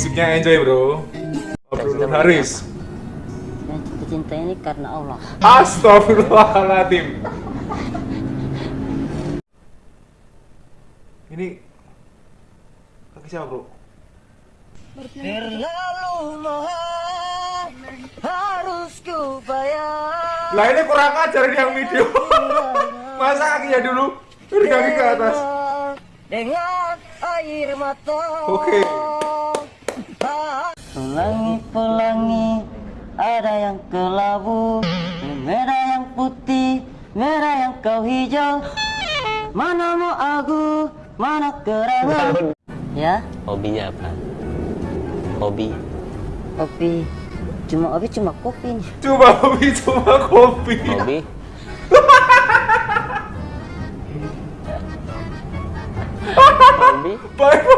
Musiknya enjoy bro. Bro Haris. Cinta ini karena Allah. Astagfirullahaladzim. Ini kaki siapa bro? Terlalu mahal harus ku bayar. Lah ini kurang ajar ini yang video. Masa kakinya dulu dari kaki ke atas. Dengan air mata. Oke. Pelangi pelangi ada yang kelabu, merah yang putih, merah yang kau hijau. Mana mau aku, mana kerangan? Ya, Hobinya apa? Hobi. kopi. Cuma kopi cuma kopi nih. Coba kopi, coba kopi. Hobi. Hobi. Baik.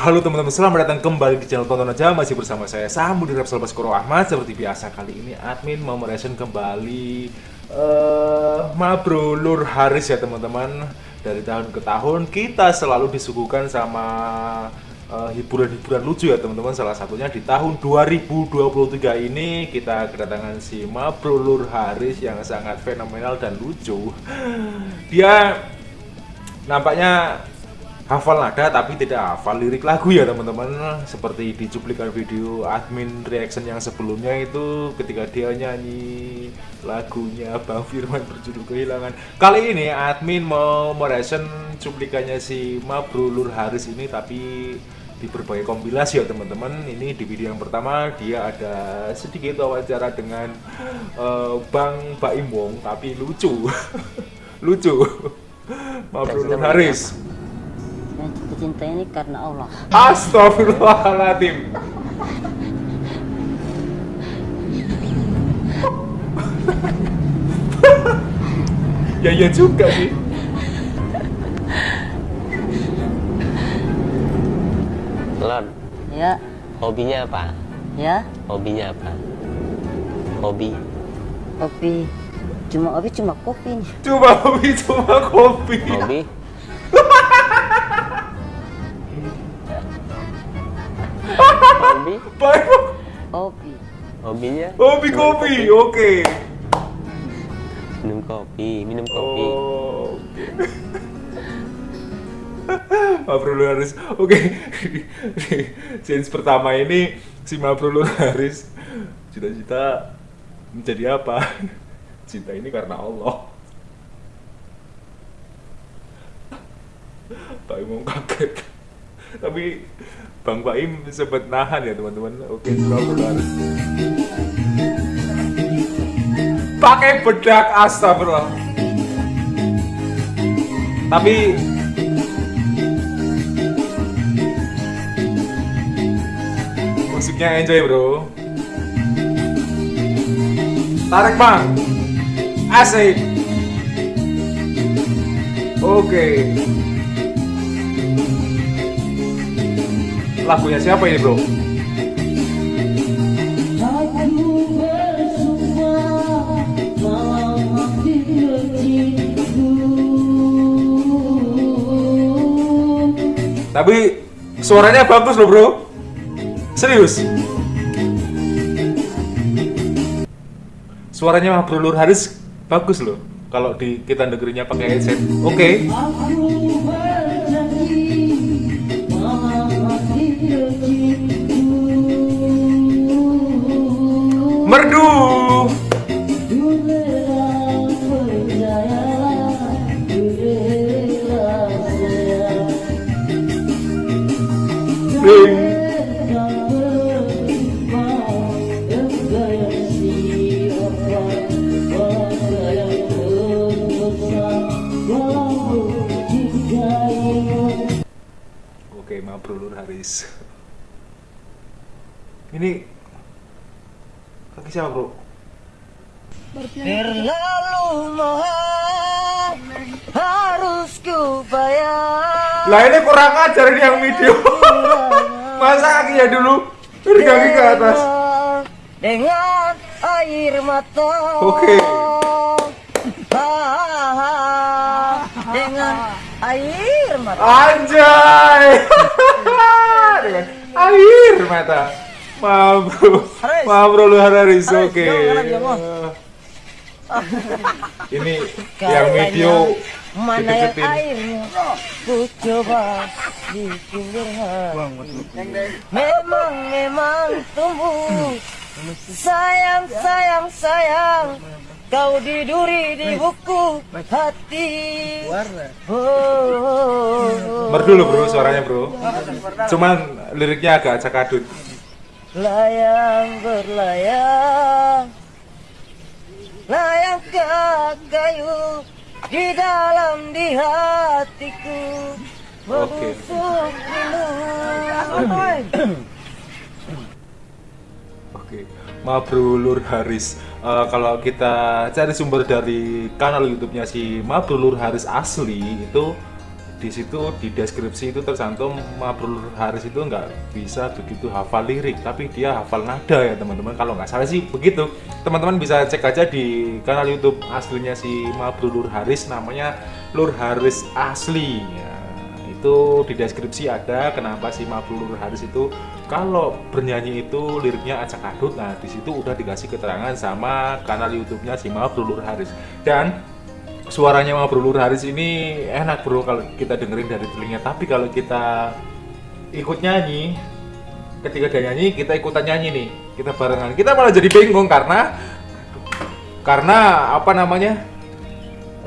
Uh, Halo teman-teman, selamat datang kembali di channel Tonton Aja. Masih bersama saya Samu di Repsol Baskoro Ahmad. Seperti biasa kali ini admin mau mereaction kembali eh Mabro Haris ya teman-teman. Dari tahun ke tahun kita selalu disuguhkan sama eh, hiburan-hiburan lucu ya teman-teman. Salah satunya di tahun 2023 ini kita kedatangan si Mabro Lur Haris yang sangat fenomenal dan lucu. Dia nampaknya hafal nada tapi tidak hafal lirik lagu ya teman-teman. Seperti di cuplikan video admin reaction yang sebelumnya itu ketika dia nyanyi lagunya Bang Firman berjudul kehilangan. Kali ini admin mau mereaction cuplikannya si Mabrulur Haris ini tapi di berbagai kompilasi ya teman-teman. Ini di video yang pertama dia ada sedikit wawancara dengan eh, Bang Baim Wong tapi lucu. Lucu. Mabrulur Haris. jatuh cinta ini karena Allah. Astagfirullahaladzim Ya iya juga sih Lon. Ya, Hobinya apa? ya, Hobinya apa? Hobi. kopi. Cuma kopi cuma kopi nih. Coba kopi, coba kopi Hobi. Hobi. Baik Kopi. Hobinya? Kopi, kopi, oke Minum kopi. Minum kopi. Oh, Oke Mabrul Haris Oke Di Scenes pertama ini Si Mabrul Haris Cita-cita Menjadi apa Cinta ini karena Allah Pak Im kaget Tapi Bang Baim sempat nahan ya teman-teman. Oke. Haris Pakai bedak astagfirullah. Tapi Musiknya enjoy bro. Tarik bang. Asik. Oke Lagunya siapa ini bro? Tapi suaranya bagus loh bro. Serius. Suaranya Bro Nur Haris bagus loh. Kalau di kita negerinya pakai headset. Oke Merdu. Oke, maaf Haris. Ini kaki siapa bro? Terlalu mahal harus ku bayar. Lah ini kurang ajar ini yang video. Masa kakinya dulu dari kaki ke atas. Dengan air mata. Oke. Ah, dengan air mata. Anjay. Dengan air mata. Maaf bro, Haris. maaf bro lu Haris, oke. Bos. Ini yang video mana yang airmu? Ku coba di pinggir memang memang tumbuh. Sayang sayang sayang. Kau di duri di buku hati. Oh, Merdu lu bro suaranya bro. Cuman liriknya agak acak adut. Layang berlayang layang ke kayu di dalam di hatiku. Membusuk rindu Oke, Lur Haris. Eh, kalau kita cari sumber dari kanal YouTube-nya si Mabrur Haris asli itu di situ di deskripsi itu tercantum Mabrur Haris itu nggak bisa begitu hafal lirik tapi dia hafal nada ya teman-teman. Kalau nggak salah sih begitu. Teman-teman bisa cek aja di kanal YouTube aslinya si Mabrur Haris namanya Lur Haris asli. Ya itu di deskripsi ada kenapa si Mabrur Haris itu kalau bernyanyi itu liriknya acak adut. Nah di situ udah dikasih keterangan sama kanal YouTube-nya si Mabrur Haris. Dan suaranya Mabrur Haris ini enak bro kalau kita dengerin dari telinga. Tapi kalau kita ikut nyanyi ketika dia nyanyi kita ikutan nyanyi nih kita barengan. Kita malah jadi bingung karena karena apa namanya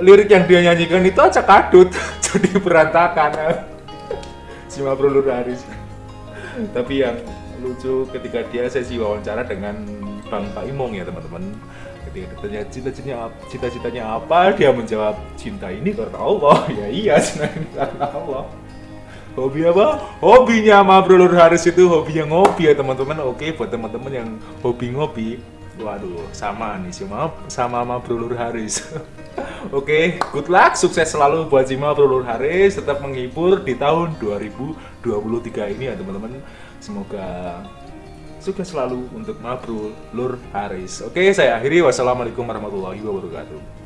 lirik yang dia nyanyikan itu acak adut jadi berantakan. Si Mabrur Haris tapi yang lucu ketika dia sesi wawancara dengan Bang Pak Imong ya teman-teman ditanya cita-citanya cita-citanya apa dia menjawab cinta ini karena Allah ya iya cinta ini karena Allah hobi apa? Hobinya Mabrur Haris itu hobinya ngopi ya teman-teman. Oke buat teman-teman yang hobi ngopi waduh sama nih sama sama Mabrur Haris. Oke, good luck, sukses selalu buat Zima Brulur Haris, tetap menghibur di tahun 2023 ini ya teman-teman. Semoga sukses selalu untuk Mabrul Lur Haris. Oke, saya akhiri. Wassalamualaikum warahmatullahi wabarakatuh.